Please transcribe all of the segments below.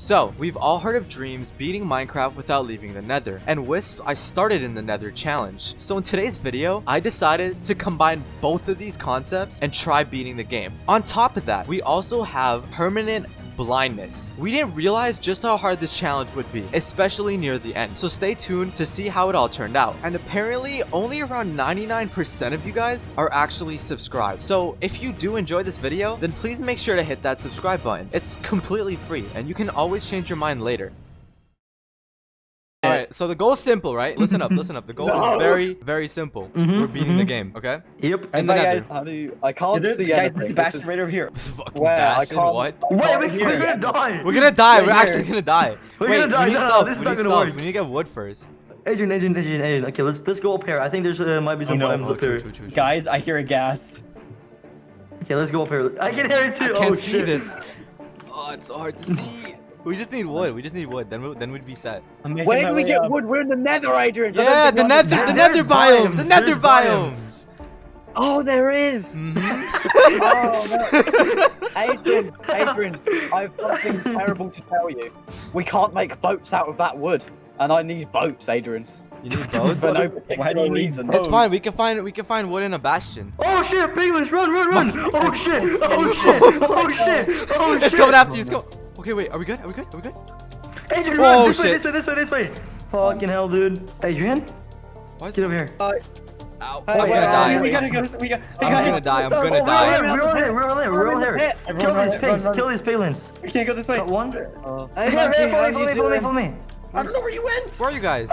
So, we've all heard of Dreams beating Minecraft without leaving the nether, and Wisp, I started in the nether challenge. So in today's video, I decided to combine both of these concepts and try beating the game. On top of that, we also have permanent blindness. We didn't realize just how hard this challenge would be, especially near the end. So stay tuned to see how it all turned out. And apparently, only around 99% of you guys are actually subscribed. So if you do enjoy this video, then please make sure to hit that subscribe button. It's completely free, and you can always change your mind later. Alright, so the goal is simple, right? Listen up, listen up. The goal No. is very, very simple. Mhm, We're beating the mhm. game, okay? Yep. And, the Hey, guys, how do you? I can't There's, see guys, anything. this is This Bastion is- right over here. This is fucking Where? Bastion, what? Wait, can't we, hear we're gonna die. We're gonna die. Right We're here. actually gonna die. We're Wait, gonna die. we need No, no, stuff. this is we not need gonna stuff. work. We need to get wood first. Adrian, Adrian, Adrian, Adrian. Okay, let's let's go up here. I think there's uh, might be some no. items Oh, up true, here. true, true, true. Guys, I hear a ghast. Okay, let's go up here. I can hear it too. I can't oh, see shit. this. Oh, it's so hard to see. We just need wood. We just need wood. Then we, then we'd be set. Where my do we get up. wood? We're in the nether, Adrian. I don't Yeah, the nether, the nether biome, the nether there's biomes. Oh, there is. Mhm. Oh, no. Adrian, Adrian, I have something terrible to tell you. We can't make boats out of that wood, and I need boats, Adrian, You need boats? for no Why particular do you need reason. boats? It's fine. We can find we can find wood in a bastion. Oh shit, piglins, run, run, run! Oh shit! Oh shit! Oh shit! Oh shit! It's coming after you. It's go. Okay, wait. Are we good? Are we good? Are we good? Adrian, Oh, run! This way, this way, this way, this way! Fucking hell, dude. Adrian, Why get over here. Ow. Hey, I'm gonna wait, die. We gotta go. We got. I'm guys, gonna die, I'm gonna Oh, die. we're- We're all here, we're all here, we're all here. Pit. Kill Everyone these run, run, pigs, run. kill these piglins. We can't go this way. Got one. Uh, Hey, Hey, hey, Matthew, hey, how follow me, follow me, follow me, follow me. I don't know where you went. Where are you guys?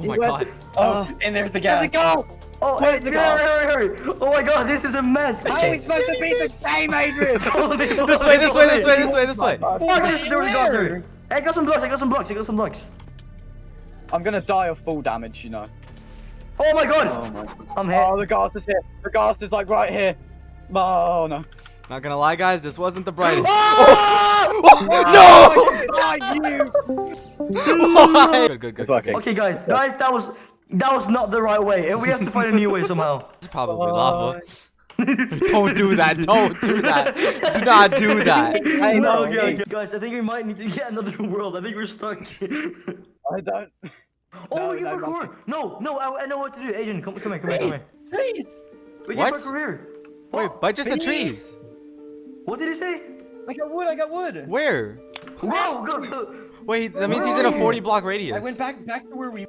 Oh my god. Oh, Uh, and there's the There we ghast. go. Oh, Where's hey, the hurry, car? hurry, hurry! Oh my god, this is a mess. How are we supposed to beat the game, Adrian? Follow me, follow This way, this way, this way, this way, this way. Fuck, there's there was a ghast here. Hey, I got some blocks, I got some blocks, I got some blocks. I'm gonna die of full damage, you know. Oh my god! Oh my. I'm hit. Oh, the ghast is here. The ghast is like right here. Oh no. Not gonna lie, guys. This wasn't the brightest. Oh, oh not you. no! good, good, good. It's working. Okay, guys, guys, that was that was not the right way, and we have to find a new way somehow. It's probably oh. lava. Don't do that. Don't do that. Do not do that. Hey, no, no, okay, okay. Guys, I think we might need to get another world. I think we're stuck. I don't. oh, No, we can no, parkour. No, no, I, I know what to do. Adrian, come, come here, come here, come here. Please. We can What? parkour here. Wait, Oh, but just the trees. What did he say? I got wood. I got wood. Where? Whoa, go, go. Wait, that means he's in a 40 block radius. I went back back to where we.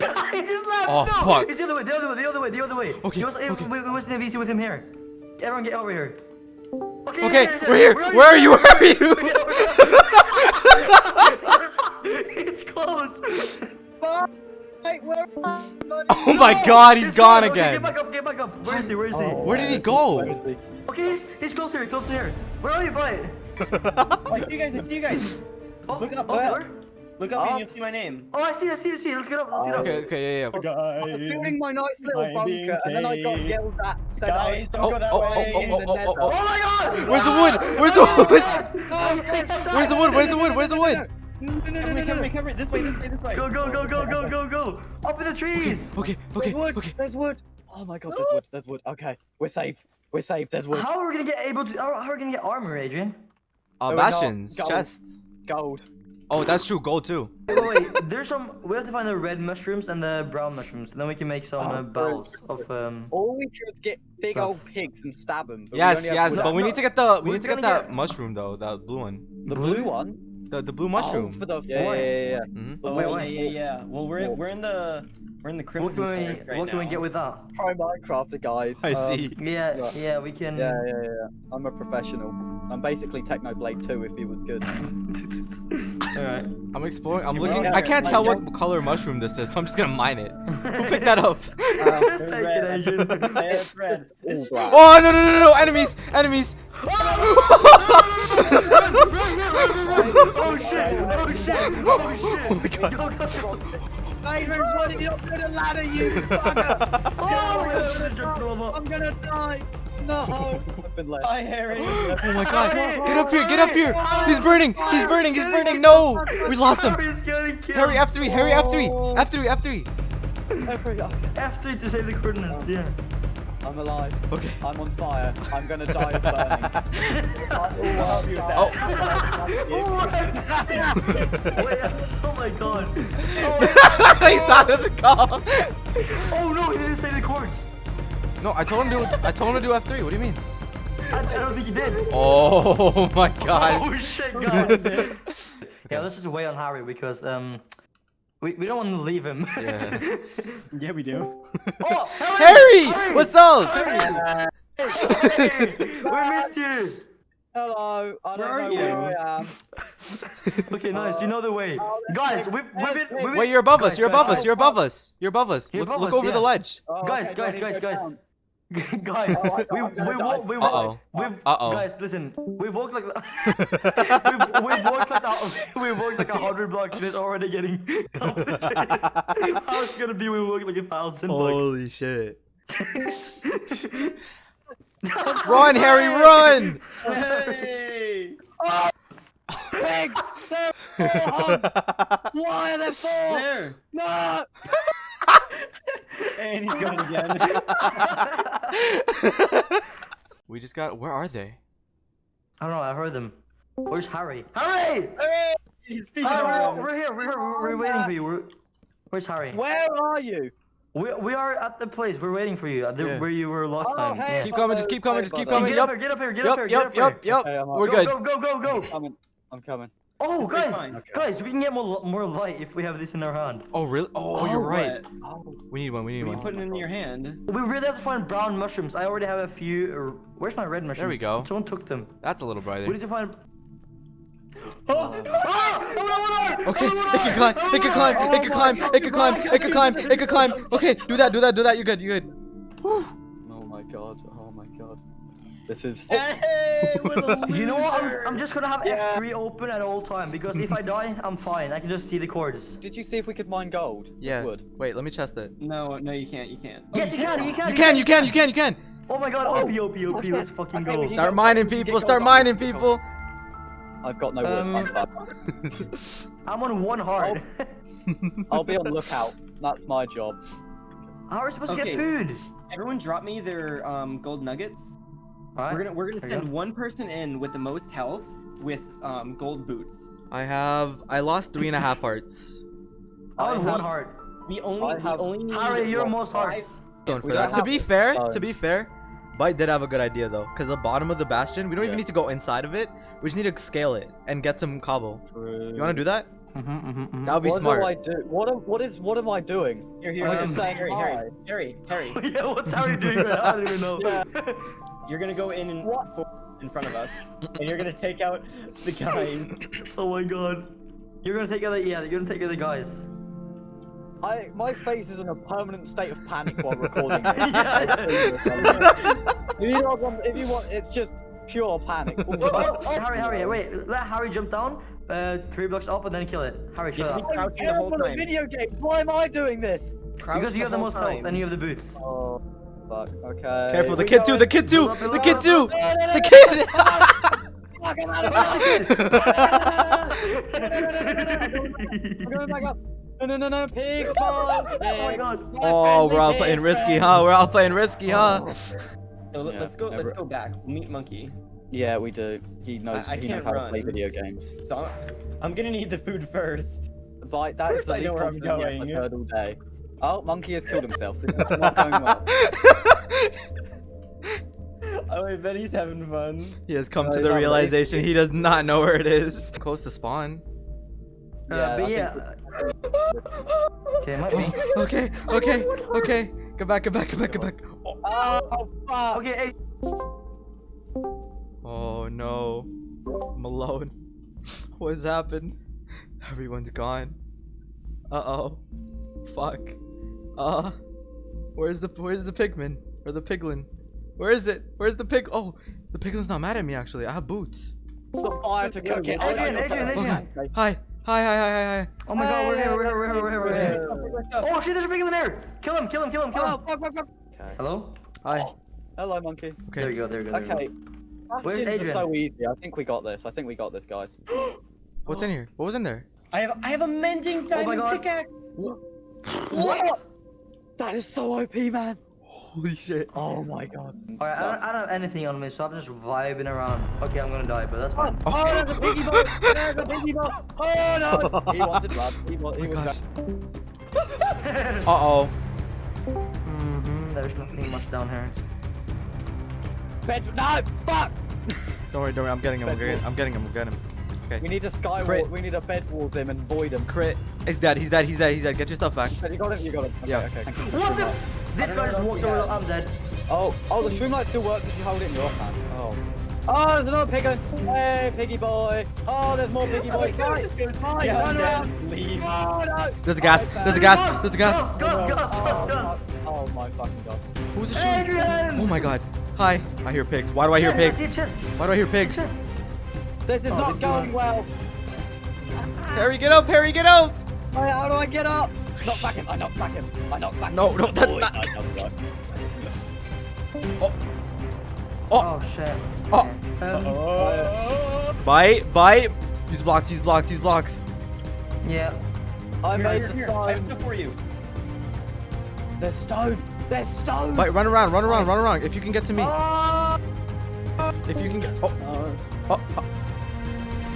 he just left. Oh, no, fuck. It's the other way, the other way, the other way, the other way. Okay, He was, okay. We, we wasn't easy with him here. Everyone get over here. Okay, Okay, yeah, yeah, we're here. Where are you? Where are you? it's close. Hey, where? Oh my god, he's It's gone close. Okay, again. Get back up, get back up. Where is he? Where is he? Oh. Where did he oh, go? He? Okay, he's, he's close here, close here. Where are you, bud? I see you guys. I see you guys. Oh, Look up, oh, look up. up Up. and you'll see my name. Oh, I see, I see, I see. Let's get up, let's get up. Okay, okay, yeah, yeah. Guys. I'm building my nice little bunker, and then I got taped. yelled at. Said Guys, I don't Oh, go that oh, way. oh, oh, oh, oh, oh, Oh oh. my god! Where's the wood? Where's the wood? Where's the wood? Where's the wood? Where's the wood? No, no, no, Cover no, me, no, cover no. me, cover me. This way, this way, this way. Go, go, go, go, go, go, go! Up in the trees! Okay, okay, okay. There's wood. okay. There's wood. Oh my god, there's wood. There's wood. Okay, we're safe. We're safe. There's wood. How are we gonna get able to? How how are we gonna get armor, Adrian? Uh, No, we're not. bastions, chests. Gold. Oh, that's true. Gold too. Wait, wait, wait, there's some. We have to find the red mushrooms and the brown mushrooms, and then we can make some Oh, uh, balls of um. All we should is get big Stuff. old pigs and stab them. Yes, yes, but we need to get the we need to get that get- mushroom though, the blue one, the blue one. the the blue Oh, mushroom. for the Yeah, yeah, yeah, yeah, yeah. hmm Oh, Wait, wait. yeah, yeah. Well, we're we're in the we're in the What crimson can we right what can we get with that? Pro Minecrafter guys. I Um, see. Yeah, Yeah. yeah, we can. Yeah, yeah, yeah. I'm a professional. I'm basically Technoblade 2 if he was good. All right. I'm exploring. I'm You're looking. I can't tell you're- what color mushroom this is, so I'm just gonna mine it. Who picked that up? Just Red. Adrian. Yeah, it's red. All It's black. Oh no no no no no! Enemies! Enemies! Oh shit! Oh shit! Oh shit! Oh my god! Go, go, go. Adrian, why did you not put a ladder, you fucker? Oh my Oh, god! I'm gonna die. No. I've been left. Hi, Harry. Oh my god! Get up here! Get up here! He's burning! He's burning! He's burning! No! We lost him! Harry's getting killed. Harry F3! Harry F3! F3! F3! Every- F3 to save the coordinates. Yeah. I'm alive. Okay. I'm on fire. I'm gonna die of burning. I will you. Oh. What? Wait, oh my god. He's out of the call. Oh no, he didn't say the chords. No, I told him to. I told him to do F3. What do you mean? I, I don't think he did. Oh my god. Oh shit, guys. yeah, let's just wait on Harry because um, we, we don't want to leave him. Yeah. Yeah, we do. oh, Harry, what's up? Harry! Hey, we missed you. Hello. I Where don't are know you? where I am. Okay, nice. You know the way, Oh, guys. We've we've been. We've been Wait, you're above us. You're guys, above us. You're above us. You're above us. You're Look, above look us, over the ledge. Oh, Guys, okay, do guys, guys, guys. Down? guys, Oh, we we walk, we walk, Uh-oh. we've Uh-oh. guys listen, we walked like we've, we've walked like that, we walked like a hundred blocks and it's already getting complicated. How's it gonna be we walk like a thousand blocks? Holy shit. Run, Harry, run! Hey! Pigs! They're! Why are there four? There! No! And he's going again. we just got. Where are they? I don't know, I heard them. Where's Harry? Harry! Hooray! He's speaking Harry, we're, we're here, we're here, we're, we're waiting for you. We're, where's Harry? Where are you? We, we are at the place, we're waiting for you, the, Yeah. where you were last Oh, time. hey. Yeah. Keep coming. Just keep coming. Just keep Hey, coming. Get up here, get up here, get up here, Yup. get Yup. up here. Yup. Yup. Okay, We're up. good. Go, go, go, go, I'm coming. I'm coming. Oh, It's gonna guys, fine. guys, we can get more more light if we have this in our hand. Oh really? Oh, you're right. Oh, We need one. We need We one. put it in your hand. We really have to find brown mushrooms. I already have a few. uh, Where's my red mushrooms? There we go. Someone took them. That's a little brighter. We brighter. need to find. Oh! Okay, it can climb. It can climb. It can climb. It can climb. It can climb. It can climb. Okay, do that. Do that. Do that. You're good. You're good. Whew. oh my god. Oh my god. This is. Hey, You know what? I'm. I'm just gonna have Yeah. F3 open at all time because if I die, I'm fine. I can just see the chords. Did you see if we could mine gold? Yeah. Wood. Wait. Let me chest it. No, no, you can't. You can't. Yes, you can. You can. You can. You can. You can. You can. Oh my god. OP, OP, OP. Let's fucking go. Start mining people. Start mining people. I've got no wood. Um, I'm. I'm on one heart. I'll be on lookout. That's my job. How are we supposed to get food? Everyone, drop me their um, gold nuggets. Alright. We're gonna we're gonna send go. one person in with the most health with um, gold boots. I have. I lost three and a half hearts. I'm on I one heart. We only I we have- only Harry, you're most five- hearts. Going for that. don't To be fair, uh, to be fair, Bite did have a good idea though, because the bottom of the bastion, we don't even need to go inside of it. We just need to scale it and get some cobble. You want to do that? Mm-hmm, mm-hmm, That would be what smart. do I do? What am, what is what am I doing? Here, here, I'm Harry, just saying Harry. Harry, Harry, Harry. yeah, what's Harry doing right now? I don't even know. Yeah. You're gonna go in and What? in front of us, and you're gonna take out the guys. oh my god. You're gonna take other yeah, you're gonna take other guys. I my face is in a permanent state of panic while recording this. Yeah. if you want, if you want, it's just pure panic. Oh, oh, oh, Harry, Harry, wait, let Harry jump down, uh, three blocks up and then kill it. Harry, You shut up. I'm the whole terrible at video games. Why am I doing this? Crouch Because you have the whole most health and you have the boots. Oh, fuck. Okay. Careful, the kid too, the kid too, Build up, build the kid too, the kid. Fuck, I'm out of back up. No, no, no, no, pig balls. Oh my god. Oh, we're all playing risky, huh? We're all playing risky, huh? So let- Yeah, let's go. never- Let's go back. We'll meet Monkey. Yeah, we do. He knows. I- I he knows how to play video games. So I'm, I'm gonna need the food first. But that is course the I know where I'm going. I've heard all day. Oh, monkey has killed himself. This is not going well. Oh, I bet he's having fun. He has come No, to the not realization he does not know where it is. Close to spawn. Uh, Yeah, I but think yeah. Okay, it might be. Okay, okay, okay. Go back, go back, go back, go back. Oh, Oh, fuck. Okay, hey. oh no. I'm alone. What's happened? Everyone's gone. Uh oh. Fuck. Uh. Where's the Where's the pigman or the piglin? Where is it? Where's the pig? Oh, the piglin's not mad at me actually. I have boots. The fire to cook it. Adrian, Adrian, Adrian. Hi, hi, hi, hi, hi, hi. Oh my god, we're here, we're here, we're here, we're here, we're here. Oh, Oh shit, there's a pig in there! Kill him, kill him, kill him, kill Oh, him! fuck, fuck, fuck. Hello? Hi. Hello, monkey. There Okay. you go, there you go. There you Okay. go. Bastions are Adrian? so easy. I think we got this. I think we got this, guys. What's in here? What was in there? I have I have a mending Oh my diamond God. pickaxe. What? That is so OP, man. Holy shit. Oh my god. Alright, I don't, I don't have anything on me, so I'm just vibing around. Okay, I'm gonna die, but that's fine. Oh, there's a piggy boat! There's a piggy boat! Oh no! He wanted blood. He, wa- he Oh was gosh. Uh-oh. hmm There's nothing much down here. Bed. No! Fuck! Don't worry, don't worry. I'm getting him. I'm getting, wall. I'm getting him. I'm getting him. We need a sky Crit. wall. We need a bed wall him and void him. Crit. He's dead. He's dead. He's dead. He's dead. Get your stuff back. You got him. You got him. Okay, Yeah. Okay. What the? This guy just walked over. I'm dead. Oh, oh, the shroomlight still works if you hold it in your hand. Oh. Oh, there's another pig. Hey, piggy boy. Oh, there's more piggy boy. Oh, fight, fight, Yeah, run around. Leave. Oh, no. There's a ghast. Oh, There's a ghast. There's a ghast. Gus, Gus, Gus, Oh, Gus, Gus. Oh, my fucking god. Who's a shooting? Adrian! Oh my god. Hi. I hear pigs. Why do I hear pigs? I see a chest. Why do I hear pigs? Chest. This is Oh, not this going not- well. Harry, get up. Harry, get up. Hey, How do I get up? Knock back him. I knock back him. I knock back No, him. no, no, that's Boy, not- I knock back. Oh. oh. Oh shit. Oh. Okay. Um, Oh. Bite. Bite. Use blocks. Use blocks. Use blocks. yeah. I Here, made here, the here. I have stone. stuff for you. There's stone. There's stone. Bite. Run around. Run around. Run around. If you can get to me. Oh, If you can get. Oh. Uh. Oh. Oh.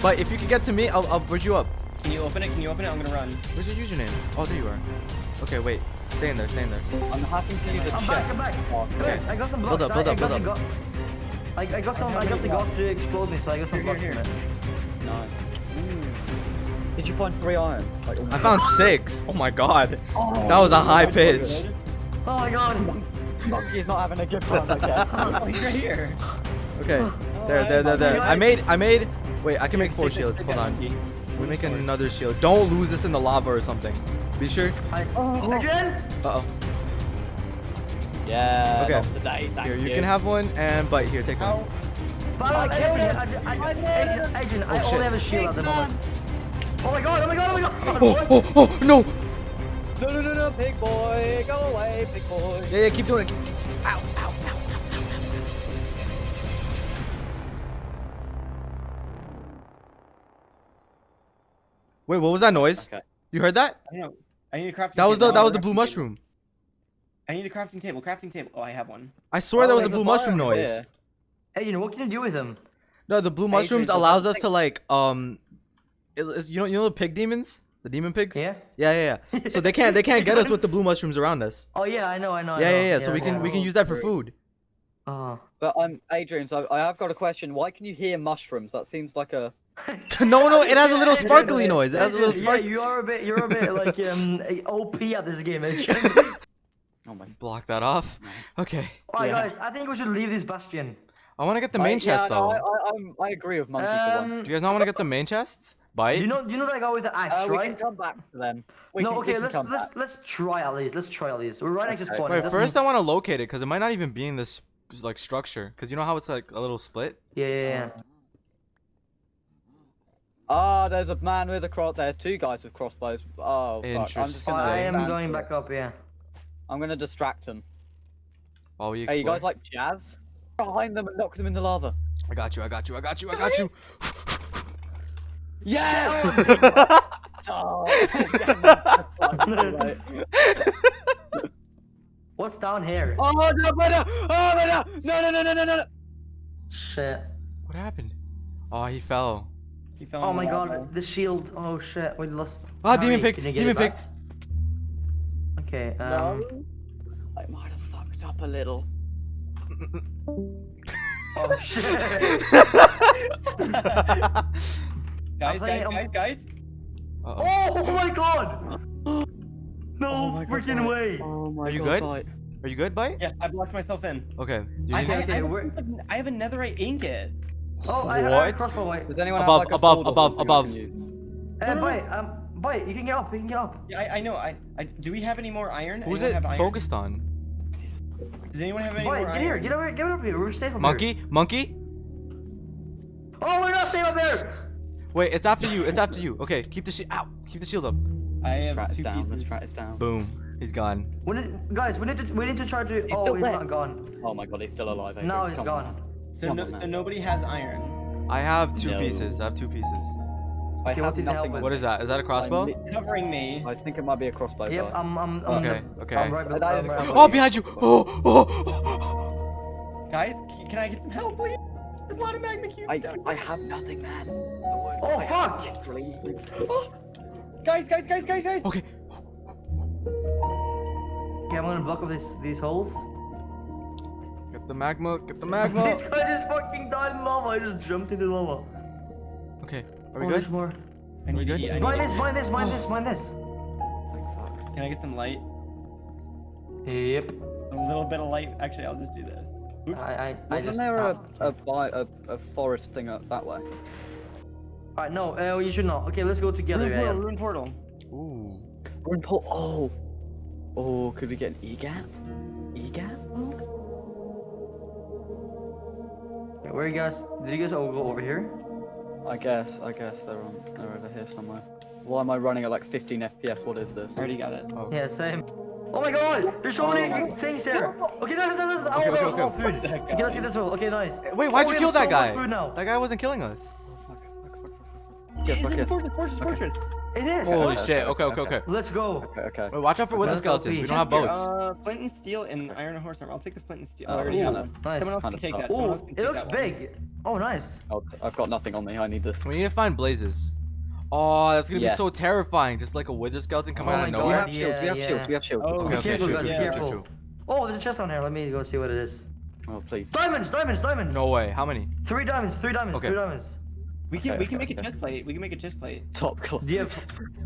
Oh. Bite. If you can get to me, I'll, I'll bridge you up. Can you open it? Can you open it? I'm gonna run. Where's your username? Oh, there you are. Okay, wait. Stay in there. Stay in there. I'm happy to use a I'm back, I'm back. Oh, Guys, I got some Build blocks. up, build I, up, got build the up. go- I, I got some. how I got the ghost to explode me, so I got some Here, blocks here, from it. Nice. Mm. Did you find three iron? Like, I found oh. six. Oh my god. Oh, That was a high pitch. Oh my god. Monkey's not having a good time, I guess. Oh, you're here. Okay. Oh there, there, there, there. I made, I made. Wait, I can make four shields. Hold on. We make another shield. Don't lose this in the lava or something. Be sure. Hi. Oh. Adrian. Uh oh. Yeah. Okay. thank Here, you can have one and but Here, take one. How? Follow I killed Adrian. him. I, ju- I, I Adrian, Adrian, I Oh, only have a shield at the moment. Oh my god! Oh my god! Oh my god! Oh, What? oh, oh, no. No, no, no, no, pig boy, go away, pig boy. Yeah, yeah, keep doing it. Ow, Wait, what was that noise? Okay. You heard that? I know. I need a crafting. That was the that was the Crafting blue table. mushroom. I need a crafting table. Crafting table. Oh, I have one. I swear Oh, that was the blue mushroom biome Hey, you know what can you do with them? No, the blue Adrian, mushrooms so allows us to like um, it- you know you know the pig demons, the demon pigs. Yeah. Yeah, yeah, yeah. So they can't they can't get us with the blue mushrooms around us. Oh yeah, I know, I know. I Yeah, know. yeah, yeah. So we can we can use that for food. Oh. But I'm Adrian, so I have got a question. Why can you hear mushrooms? That seems like a. no, no, it has a little sparkly noise. It has a little Adrian, spark. Yeah, you are a bit. You're a bit like um OP at this game, Oh my. Block that off. Okay. Alright, Yeah. guys, I think we should leave this bastion. I want to get the main I, chest yeah, though. I, I, I'm, I agree with Monkey for Um. Do you guys not want to get the main chests? Bite. you know? You know that guy with the axe, Uh, we right? can come back to them. We no, can, okay. Let's let's back. let's try at least. Let's try at least. We're right next to Okay. spawn. Wait, doesn't first I want to locate it because it might not even be in this like structure. Cause you know how it's like a little split. Yeah, yeah, yeah. Ah, there's a man with a cross. There's two guys with crossbows. Oh, fuck. I'm just Interesting. gonna I am going back up. Yeah. I'm gonna distract them. While we Hey, you guys like jazz? Behind them and knock them in the lava. I got you. I got you. I got you. I got you. Yeah! oh, again, that's like, right. What's down here? oh no, no, no, oh no, no, no, no, no, no, no, no. Shit. what happened? Oh, he fell. He fell Oh my lava. god, the shield. Oh shit, we lost. Ah, demon Harry, pig, can demon pick. Okay. Um, No. I might have fucked up a little. Oh shit. Guys, playing- guys, guys, guys. Uh-oh. oh my god. No Oh my freaking Mike. way. Oh my Are you god, good? Bite. Are you good, bite? Yeah, I blocked myself in. Okay. Do you I, need I, Okay, I, have, we're- I have a netherite ingot. Oh, I, I have a What? crossbow. Wait. Does anyone Above, have like a above, above, above. can use? Uh, bite, um, bite. You can get up. You can get up. Yeah, I, I know. I, I do we have any more iron? Who's anyone it have iron? focused on? Does anyone have any Bite, more get here. Get over. here. Get up here. We're safe up here. Monkey? Monkey? Oh, we're not safe up here. Wait, it's after you. It's after you. Okay, keep the shield. Ow! Keep the shield up. I have Track is two down. pieces. Let's track is down. Boom. He's gone. We need, guys, we need to. We need to try to. He's oh, he's there. not gone. Oh my god, he's still alive. Adrian. No, he's Come gone. on. So, no, so nobody has iron. I have two No. pieces. I have two pieces. I Okay, have did you help nothing. What is that? Is that a crossbow? I'm Covering me. I think it might be a crossbow. Yep, but- I'm, I'm, I'm, Okay, the- okay. I'm right, So that I'm right. Oh, behind you! Oh, oh, oh. Guys, can I get some help, please? There's a lot of magma cubes I, down I have nothing, man. Oh, fuck! Guys, guys, guys, guys, guys! Okay. Okay, I'm gonna block up these, these holes. Get the magma. Get the magma. this guy just fucking died in lava. I just jumped into lava. Okay. Are we oh, there's good? more. I need to good? eat, I need Mine this, eat. mine this, mine this, mine this. Can I get some light? Yep. A little bit of light. Actually, I'll just do this. Oops. I, I, I Wasn't just. there a, ah, a, a, a forest thing up that way? Alright, no, uh, you should not. Okay, let's go together. Ruin Yeah, portal, yeah. ruin portal. Ooh. We're in Pol- Oh. Oh, could we get an EGAT? EGAT? Okay, Where you guys? Did you guys all go over here? I guess, I guess they're on, they're over here somewhere. Why am I running at like 15 FPS? What is this? I already got it. Oh. Yeah, same. Oh my god! There's so many Oh my- things here! Okay, that's, that's, that's, Okay, oh, okay, that's all okay. food. What Okay, let's get this one. Okay, nice. Wait, why'd Oh, you kill that so guy? food now. That guy wasn't killing us. Yes, it's in okay. the fortress, fortress, fortress. It is! Holy okay, shit. Okay, okay, okay, okay. Let's go. Okay, okay. Wait, watch out for wither Let's skeleton. LP. We don't have boats. Uh, flint and steel and iron and horse armor. I'll take the flint and steel. Oh, I already yeah. have one. Nice. Someone else can take that. Ooh, else can it looks that big. Oh, nice. Oh, I've got nothing on me. I need this. We need to find blazes. Oh, that's gonna Yeah. be so terrifying. Just like a wither skeleton coming Oh out my of We nowhere. God. have shields. We have Yeah, shields. yeah. We have shields. Oh, Okay, okay, Careful, true, true, true, careful. true, true. Oh, there's a chest down here. Let me go see what it is. Oh, please. Diamonds, diamonds, diamonds. No way. How many? Three diamonds, three diamonds, Okay. three diamonds. We can Okay, we can okay, make a okay. chest plate. We can make a chest plate. Top class. Do you have,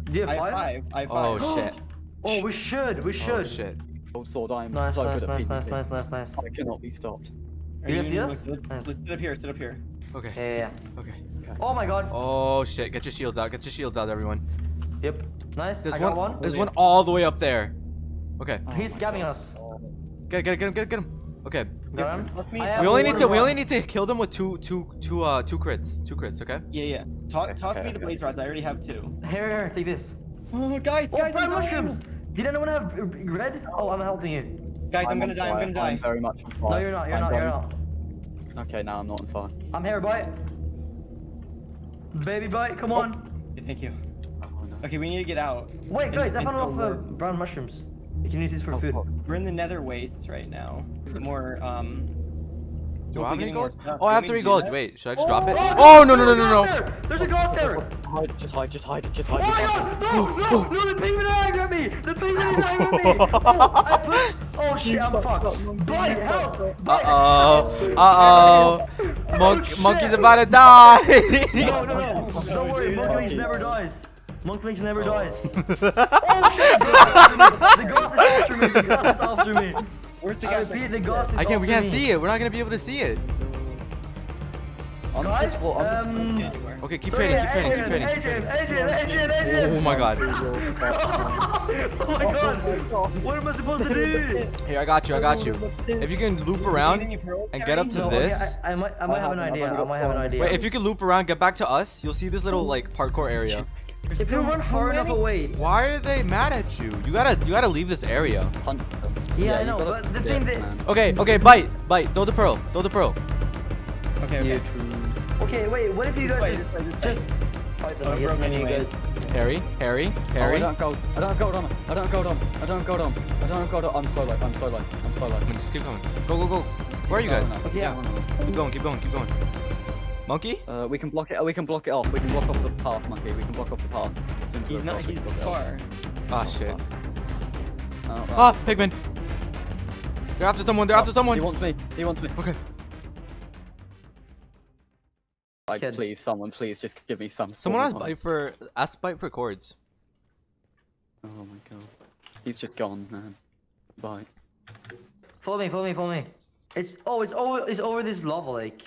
do you have I have five? five. I have Oh five. shit. Oh, we should, we oh, should. Oh shit. Old sword. I am Nice, so nice, good nice, at nice, PvP. nice, nice, nice. I cannot be stopped. Are You guys see let's- Let's, Nice. let's sit up here. Sit up here. Okay. Yeah, yeah, yeah. Okay. Oh my god. Oh shit. Get your shields out. Get your shields out, everyone. Yep. Nice. There's I got one. one. There's one all the way up there. Okay. He's oh scamming us. Get it, get it, get him, get it, get him. Okay. Got? Let me- We only need to. We only need to kill them with two, two, two, uh, two crits. Two crits. Okay. Yeah, yeah. Toss, Okay, toss okay, me the okay. blaze rods. I already have two. Here, here, take this. Oh, guys, Oh, guys, brown mushrooms. Did anyone have red? Oh, I'm helping you. Guys, I'm, gonna on die. I'm gonna die. I'm very much on fire. No, you're not. You're I'm not. You're not. Okay, now I'm not on fire. I'm here, bite. Baby bite, come on. Okay, thank you. Oh, no. Okay, we need to get out. Wait, guys, I found go enough uh, brown mushrooms. You can use these for Oh, food. fuck. We're in the nether wastes right now. The more, um... Do I have any getting more gold? stuff. Oh, I have three gold. that? Wait, should I just drop it? God, Oh no no no no no! There's a ghost there! Hide, just hide, just hide, just hide. Oh my just god! No! No! No! The piglin is angry at me! The piglin is angry at me! Oh, I put... Oh shit, I'm fucked. Bite, help! Uh-oh. Uh oh. Monk, shit. monkey's about to die. No, no, no. Don't worry, Monklings never dies. Monklings never Oh. dies. Oh shit! The ghost is after me! The ghost is after me! Where's the I guys? repeat, the ghost is I can't. We can't me. see it. We're not gonna be able to see it. I'm Guys, just- um... Okay, keep Sorry, training. Keep training. Keep training. Keep Adrian, training. Adrian, Adrian, Adrian, Oh my god. oh my god! What am I supposed to do? Here, I got you. I got you. If you can loop around and get up to No, okay, this. I, I might, I might have an idea. I might have an idea. Wait, if you can loop around, get back to us. You'll see this little like parkour area. If you run far enough away. Why are they mad at you? You gotta, you gotta leave this area. Hunt. Yeah, I know, gotta- but the yeah, thing that- man. Okay, okay, bite, bite. Throw the pearl. Throw the pearl. Okay, okay. Okay, wait. What if you guys Wait, just, wait, wait. just fight them? Oh, I guess broke then you guys. Harry, Harry, Oh, I Harry. don't have gold. I don't have gold on. I don't have gold on. I don't have gold on. I don't have gold on. I'm so low. I'm so low. I'm so low. Just keep coming. Go, go, go. Where are you guys? Okay, yeah. Keep going, keep going, keep going. Monkey? Uh, we can block it. We can block it off. We can block off the path, monkey. We can block off the path. As soon as He's not. He's can block far. Ah, shit. Oh, right. Ah, pigman. They're after someone. They're after someone. He wants me. He wants me. Okay. Like, Kid. please, someone, please, just give me some. Someone has form of- bite for. Ask bite for cords. Oh my god. He's just gone, man. Bye. Follow me, follow me, follow me. It's oh, it's over, it's over this lava lake.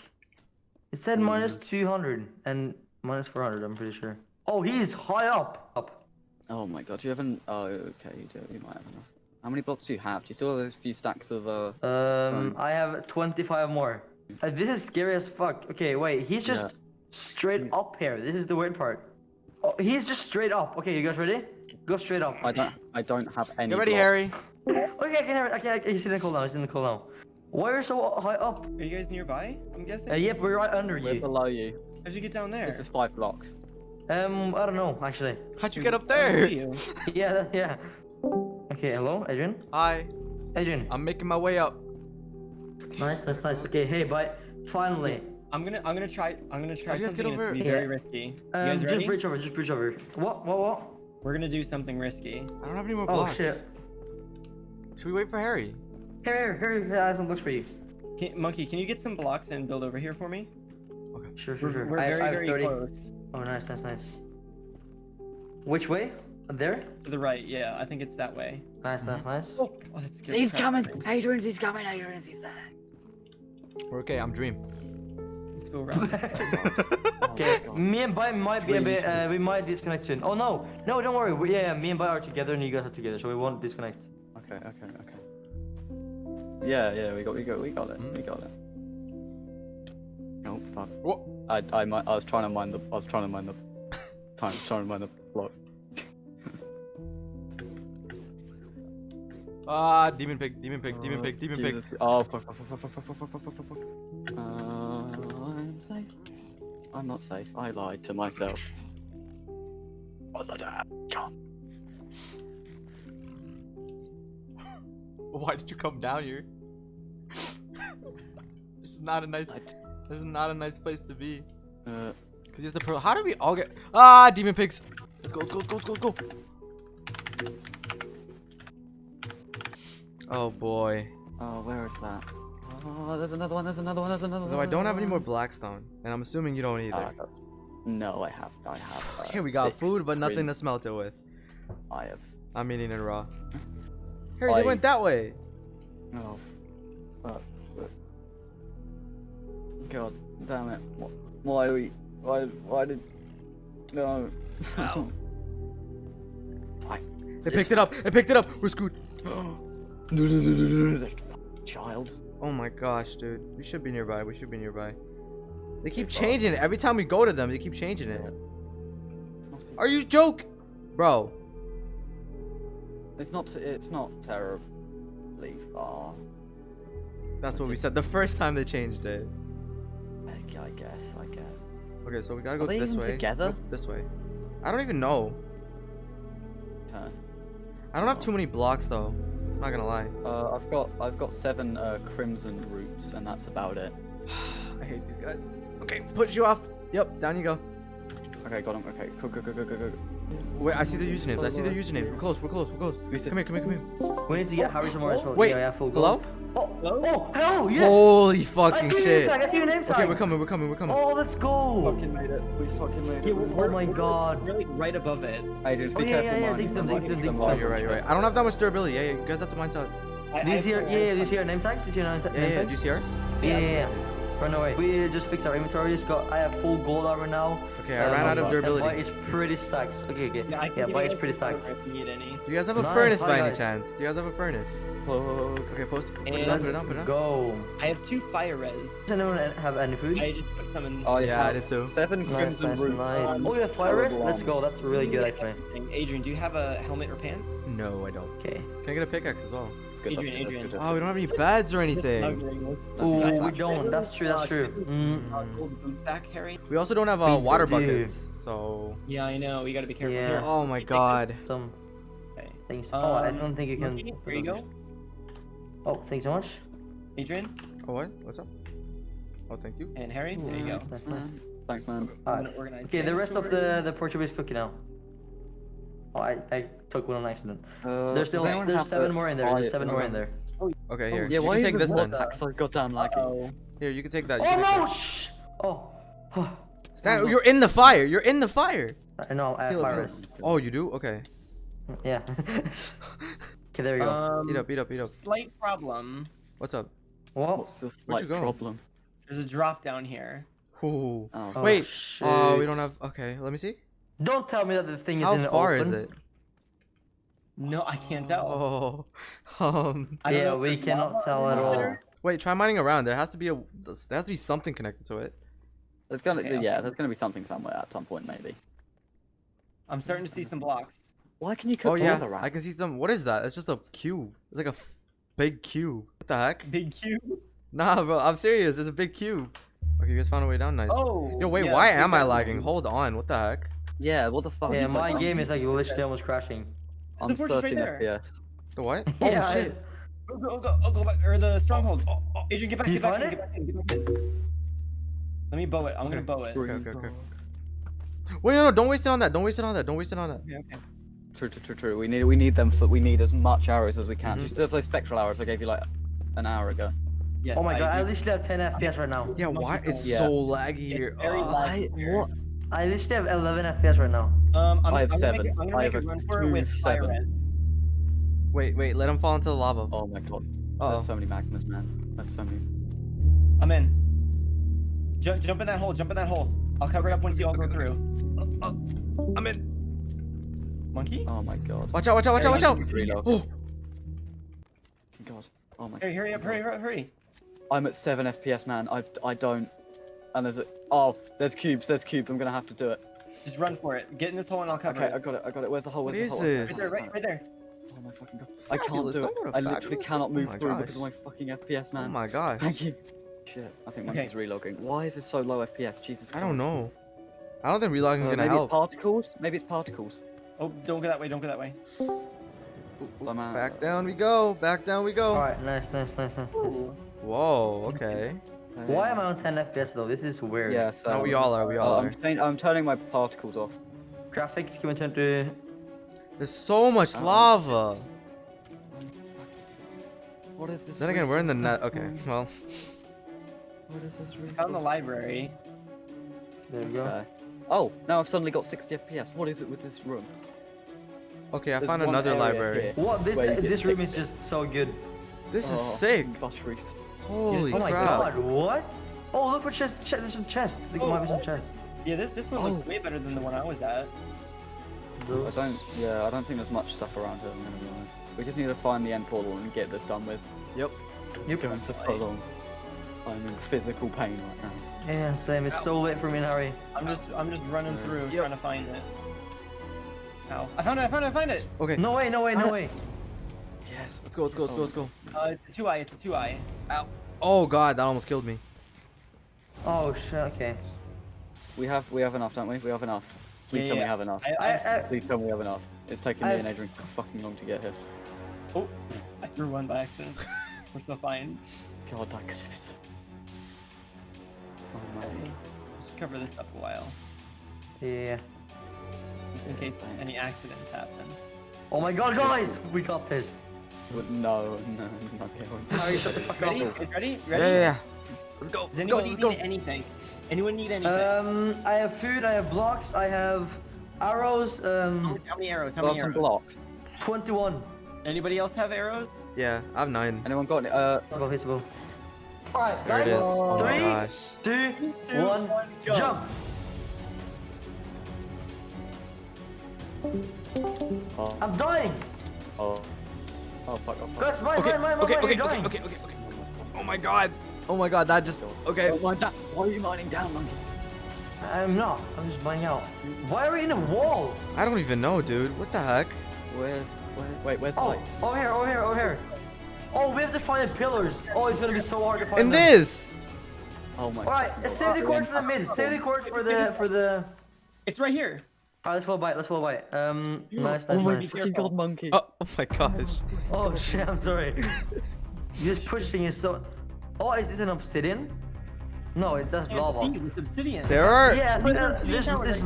It said Mm. minus 200 and minus 400. I'm pretty sure. Oh, he's high up. Up. Oh my god, you haven't... Oh, okay, you do. You might have enough. How many blocks do you have? Do you still have those few stacks of, uh... Um, Fine. I have 25 more. Uh, this is scary as fuck. Okay, wait. He's just Yeah. straight up here. This is the weird part. Oh, he's just straight up. Okay, you guys ready? Go straight up. I don't... I don't have any Get ready, blocks. Harry. Okay, I can hear it. Okay, I he's in the cooldown. He's in the cooldown. Why are you so high up? Are you guys nearby? I'm guessing. Uh, yep, we're right under We're you. below you. How'd you get down there? This is five blocks. Um, I don't know actually. How'd you get up there? Yeah, yeah. Okay, hello, Adrian. Hi, Adrian. I'm making my way up. Nice, that's nice. Okay, hey, but finally, I'm gonna I'm gonna try I'm gonna try How'd you guys get something and it's over gonna be here? very risky. You um, guys just bridge over, just bridge over. What? What? What? We're gonna do something risky. I don't have any more blocks. Oh blocks. shit. Should we wait for Harry? Here, here, here. I have some books for you. Can, Monkey, can you get some blocks and build over here for me? Okay. Sure, sure, We're, sure. we're I, very I very 30. close. Oh, nice, nice, nice. Which way? There? To the right, yeah. I think it's that way. Nice, nice, nice. Oh, oh that's good. He's coming. Adrian's he's coming. Adrian's he's there. We're okay. I'm Dream. Let's go around. Okay, me and Bai might be a bit. Uh, we might disconnect soon. Oh no, no, don't worry. We, yeah, yeah, me and Bai are together, and you guys are together, so we won't disconnect. Okay, okay, okay. Yeah, yeah, we got, we got, we got it, we got it. Oh fuck. What? I, I, mi- I was trying to mind the, I was trying to mind the, trying, trying to mind the block. Ah, demon pig, demon pig, demon pig, demon pig. Jesus. Oh fuck, fuck, fuck, fuck, fuck, fuck, fuck, fuck, fuck, fuck, fuck. Uh, I'm safe. I'm not safe. I lied to myself. Was I dead? God. Why did you come down here? this is not a nice. This is not a nice place to be. Uh, Cause you have to pro. How do we all get? Ah, demon pigs. Let's go, let's go, let's go, let's go, let's go. Oh boy. oh, where is that? Oh, there's another one. There's another one. There's another one. Though I don't have any more blackstone, and I'm assuming you don't Uh, either. no, I have. I have. Uh, Okay, we got food, but nothing to smelt it with. I have. I'm eating it raw. Harry, they went that way. Oh, fuck. God damn it. Wh- Why we. Why, why did. No. Why? They picked it up. They picked it up. We're screwed. Child. Oh my gosh, dude. We should be nearby. We should be nearby. They keep changing it. Every time we go to them, they keep changing it. Are you joke? Bro. It's not. It's not terribly far. That's what we said the first time they changed it. I guess. I guess. Okay, so we gotta go Are this way. together? This way. I don't even know. Okay. I don't have too many blocks though. I'm Not gonna lie. Uh, I've got. I've got seven uh, crimson roots, and that's about it. I hate these guys. Okay, push you off. Yep, down you go. Okay, got him. Okay, go, go, go, go, go, go. Wait, I see the usernames. I see the usernames. We're close. We're close. We're close. We Come here. Come here. Come here. We need to get Harry some more as well. Wait, Yeah, yeah, full Hello? gold. Oh, oh, hello, yes! Holy fucking I fucking see your name tag, I see your name tag! Okay, we're coming. We're coming. We're coming. Oh, let's go! We fucking made it. We fucking made Yeah, Oh we're, my we're- god. We're right above it. Adrian, Oh, be yeah, careful, yeah, yeah, man. dig them, dig them, dig Oh, them. you're right. You're right. I don't have that much durability. Yeah, yeah. You guys have to mind to us. I, Do you I- see your, I- yeah, yeah, do you see your name tags? Do you see your name, ta- Yeah, yeah. Do you see ours? Yeah, yeah, yeah. Run away. We just fixed our inventory. Just got. I have full gold armor now. Okay, I Um, ran out of and durability. Bite is pretty stacked. Okay, okay. Yeah, I can Yeah, give bite you is guys pretty some stacked. silver If you. Do you guys have a Nice, furnace hi, by any chance? Do you guys have a furnace? Oh, Okay, post. Put it And- on. Put it on. Put it on. Go. I have two fire res. Does anyone have any food? I just put some in. Oh Yeah, I did too. Seven Nice, crimson nice, roots. nice. Oh, you have fire rest? terrible Let's go. That's really good, actually. Adrian, do you have a helmet or pants? No, I don't. Okay. Can I get a pickaxe as well? That's good, that's good, that's Adrian. good. Oh, we don't have any beds or anything. Oh, we don't. That's true. That's true. Mm. Gold boots back, Harry. We also don't have uh, water do. buckets, so. Yeah, I know. We gotta be careful. Yeah. Here. Oh my god. Some Okay. things. Oh, I Um, don't think you can. Monkey, Here you go, Oh, thanks so much. Adrian Oh what? What's up? Oh, thank you. and Harry. There you go. Nice, nice, nice. Thanks, man. I'm Alright. gonna organize Okay, the rest of inventory. the the Portuguese cookie now. Oh, I, I took one on accident. Uh, There's still there's seven more in there. There's fire- seven more in there. Okay, here. Yeah, you why can is take this water then. pack so goddamn laggy? Uh-oh. Here, you can take that. you Oh take no! that. Shh! Oh. Stand, you're in the fire. You're in the fire. I know. I have Heal up, heal fire Oh, you do? Okay. Yeah. okay, there you go. Um, Eat up, eat up, eat up. Slight problem. What's up? What? What's this Where'd like you go? problem? There's a drop down here. Ooh. Oh, Oh, Wait. Oh, we don't have. Okay, let me see. Don't tell me that the thing is How in far open. is it? No, I can't tell. Oh. Um. I Yeah, we cannot tell at all. Wait, try mining around. There has to be a. There has to be something connected to it. there's gonna Okay, yeah, there's gonna be something somewhere at some point maybe. I'm starting to see some blocks. Why can you cook Oh yeah, all around? I can see some. What is that? It's just a cube. It's like a f- big cube. What the heck? Big cube. Nah, bro. I'm serious. It's a big cube. Okay, you guys found a way down. Nice. Oh. Yo, wait. yeah, why am I lagging? one. Hold on. What the heck? Yeah, what the fuck? Yeah, my that? game is like literally almost crashing. I'm The fortress right 13 there. FPS. The what? Yeah, oh shit. it's- Go, go, go, oh, go back, or the stronghold. Oh. Adrian, get back, You get back, find in, it? get back in, get back in. Let me bow it. I'm Okay. gonna bow it. Okay, okay, okay. Wait, no, no, don't waste it on that. Don't waste it on that. Don't waste it on that. Yeah, okay. True, true, true, true. We need we need them for we need as much arrows as we can. Mhm. still have those spectral arrows I gave you like an hour ago. Yes, oh my god, I do. literally have 10 FPS right now. Yeah, why? It's Yeah. so laggy here. very Ugh. laggy. What? I literally have 11 FPS right now. Um, I'm, I have I'm gonna seven. Make I'm gonna I make have a a run for it with fire seven. res. Wait, wait, let him fall into the lava. Oh my god. Uh There's so many magmas, man. There's so many. I'm in. Jump, jump in that hole. Jump in that hole. I'll cover it up once you all go through. I'm in. Monkey? Oh my god. Watch out, watch out, watch out, watch out. Reload. Oh, God. Oh my. Hurry, hurry up, hurry, hurry, hurry. I'm at seven FPS, man. I I don't. And there's a. Oh, there's cubes. There's cubes. I'm gonna have to do it. Just run for it. Get in this hole and I'll cover Okay, I got it. I got it. Where's the hole? What Where's the is hole? this? Right there, right, right there. Oh my fucking god. I can't do it. don't go I literally cannot Oh move my through gosh. because of my fucking FPS, man. oh my gosh. Thank you. Shit. I think Okay. monkey's relogging. Why is it so low FPS? Jesus. I don't know. I don't think relogging is Uh, gonna maybe help. it's particles. Maybe it's particles. Oh, don't go that way, don't go that way. Ooh, ooh, I'm out. Back down we go. Back down we go. Alright, nice, nice, nice, nice, nice. Whoa. Okay. Why am I on 10 FPS though? This is weird. Yeah, so. No, we all are. We all Uh, are. I'm, turning- I'm turning my particles off. Graphics, can we turn to... There's so much Um, lava. What is this? Then again, we're in the net. Okay. Well. What is this? Found the library. There we go. Okay. Oh, now I've suddenly got 60 FPS. What is it with this room? Okay, I There's found another library. here. What? This Where this room is just so good. This is Oh, sick. Buttery. Holy oh my crap. god, what? Oh, look for chest. Ch there's some chests. There Oh, might be some oh. chests. Yeah, this this one looks oh. way better than the one I was at. I don't. Yeah, I don't think there's much stuff around here. I'm gonna be honest. We just need to find the end portal and get this done with. Yep. Yep. Going for so long. I'm in physical pain right now. Yeah, same. It's so late for me and Harry. I'm just I'm just running Yeah. through Yep. trying to find it. Ow. I found it, I found it, I found it! Okay. No way, no way, no ah. way. Yes. Let's go. Let's go. Let's go. Let's go. Uh, it's a two eye, it's a two eye. Oh god, that almost killed me. Oh shit. Okay. We have we have enough, don't we? We have enough. Please Yeah, tell me we have enough. I, I, I, I, Please tell me we have enough. It's taking me I- and Adrian fucking long to get here. oh, I threw one by accident. We're still fine. God, that could have been so... Oh Okay. no. Just cover this up a while, yeah. just in case any accidents happen. Oh my god, guys, we got this. But No, no, no, no. Harry, shut the fuck Ready? up. Is ready? Yeah, Ready? yeah, yeah. Let's go. Does Let's go. anybody Let's need go. anything? Anyone need anything? Um, I have food. I have blocks. I have arrows. how, Um, how many arrows? How Got many arrows? blocks. twenty-one. Anybody else have arrows? Yeah, I have nine. Anyone got any? Uh, Visible, visible. All right, There it guys. is. Oh my gosh. two, Two, one, one, go. jump. oh, I'm dying. oh, oh, fuck oh, off. Guys, mine, Okay. mine, mine, Okay. mine, Okay. Okay. Okay. Okay. Okay. Oh my god. Oh my god. That just. Okay. Oh, Why are you mining down, monkey? I'm not. I'm just mining out. Why are we in a wall? I don't even know, dude. What the heck? Where, where, wait, where's the Oh, light? over here, over here, over here. Oh, we have to find the pillars. Oh, it's gonna be so hard to find And them. this. Oh my. All right, let's save the course for the mid. Save the course for the for the. It's right here. All right, let's follow by it. Let's follow by it. Um, nice, Oh nice, my nice. fucking god, monkey. Oh, oh my gosh. Oh shit, I'm sorry. You're just pushing is so. Oh, is this an obsidian? No, it does Can't lava. It's obsidian. There are. Yeah, I think uh, Three this towers, this.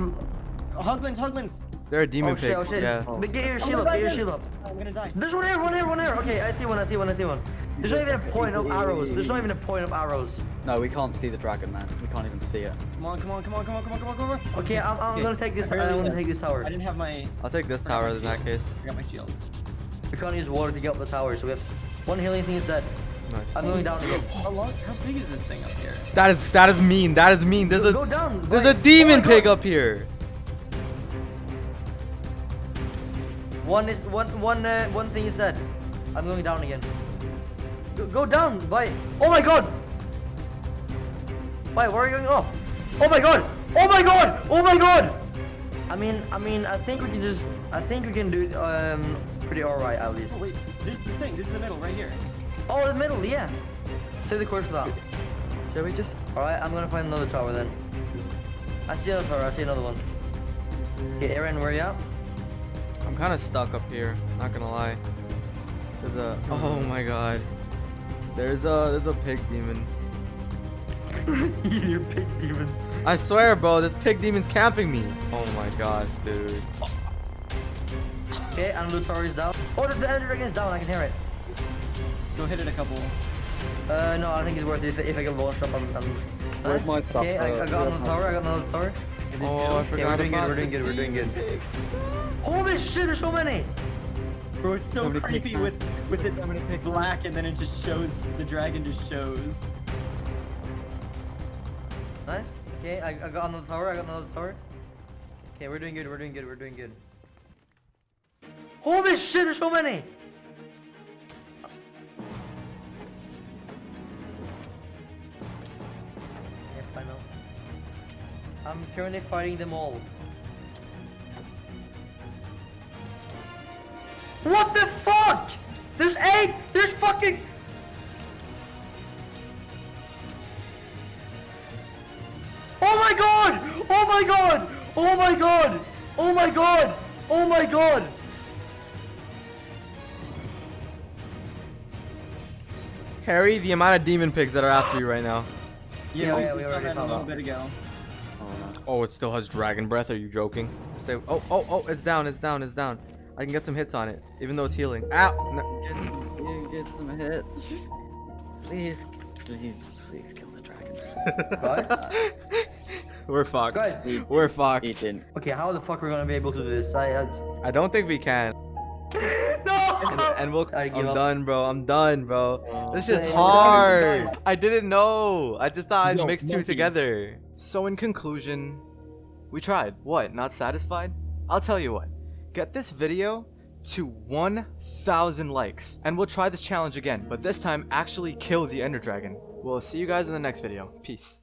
Hoglins, Hoglins. There are demon Oh shit, oh shit. Yeah. But get your Oh, shield up. Get your there. shield up. I'm gonna die. There's one here, one here, one here. Okay, I see one. I see one. I see one. There's not even a point of arrows. There's not even a point of arrows. No, we can't see the dragon, man. We can't even see it. Come on, come on, come on, come on, come on, come on, come on. Okay, I'm, I'm Okay, gonna take this. I barely uh, I'm gonna take this tower. I didn't have my. I'll take this tower in that case. I got my shield. We can't use water to get up the tower, so we have one healing thing is dead. Nice. I'm going down again. How long? How big is this thing up here? That is that is mean. That is mean. There's Go a down. there's Wait. a demon Oh pig up here. One is one one uh, one thing is said. I'm going down again. Go, go down. Bye. Oh my god. Bye. Where are you going? Oh. Oh my god. Oh my god. Oh my god. I mean, I mean, I think we can just. I think we can do um pretty alright at least. Oh wait, this is the thing. This is the middle right here. Oh, the middle. Yeah. Save the course for that. Shall we just? All right. I'm gonna find another tower then. I see another tower. I see another one. Okay, Aaron, where are you at? I'm kind of stuck up here. Not gonna lie. There's a. Oh my god. There's a. There's a pig demon. you pig demons. I swear, bro. This pig demon's camping me. Oh my gosh, dude. Okay, and loot tower is down. Oh, the, the ender dragon is down. I can hear it. Go hit it a couple. Uh, no, I think it's worth it if, if I get launch up. I'm, I'm Where's my stuff? Okay, I, I Uh, got another tower. I got another tower. Oh, I Okay, forgot we're doing good. about We're doing good. We're doing good. Pigs. Holy shit! There's so many. Bro, it's so Somebody creepy with with it black and then it just shows the dragon just shows. Nice. Okay, I, I got another tower. I got another tower. Okay, we're doing good. We're doing good. We're doing good. Holy shit! There's so many. Yes, I'm currently fighting them all. What the fuck? There's eight! There's fucking... Oh my god! Oh my god! Oh my god! Oh my god! Oh my god! Harry, the amount of demon pigs that are after you right now. Yeah, we, oh, yeah, we saw already that a little bit ago. Oh, no. Oh, it still has dragon breath. Are you joking? Say, oh, oh, oh, it's down, it's down, it's down. I can get some hits on it, even though it's healing. Ow! No. Get, you get some hits. Please, please, please kill the dragon. Guys? We're fucked. Guys. We're fucked. He didn't. Okay, how the fuck are we gonna be able to do this? I... I... I don't think we can. No! And we'll. I give I'm up. done, bro. I'm done, bro. Oh. This is hard. guys. I didn't know. I just thought I'd Yo, mix two monkey. together. So in conclusion, we tried. What? Not satisfied? I'll tell you what. Get this video to 1,000 likes, and we'll try this challenge again. But this time, actually kill the Ender Dragon. We'll see you guys in the next video. Peace.